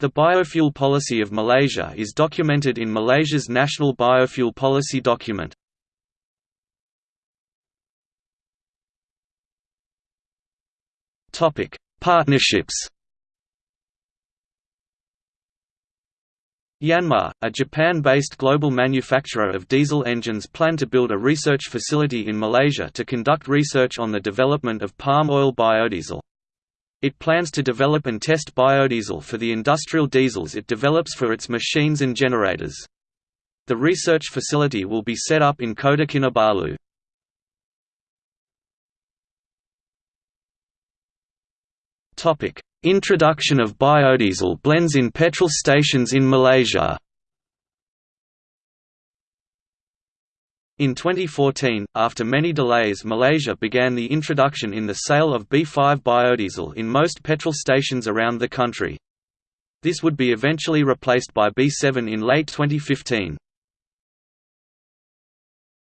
The biofuel policy of Malaysia is documented in Malaysia's National Biofuel Policy document. Partnerships Yanmar, a Japan-based global manufacturer of diesel engines plan to build a research facility in Malaysia to conduct research on the development of palm oil biodiesel. It plans to develop and test biodiesel for the industrial diesels it develops for its machines and generators. The research facility will be set up in Kota Kinabalu. Introduction of biodiesel blends in petrol stations in Malaysia In 2014, after many delays Malaysia began the introduction in the sale of B5 biodiesel in most petrol stations around the country. This would be eventually replaced by B7 in late 2015.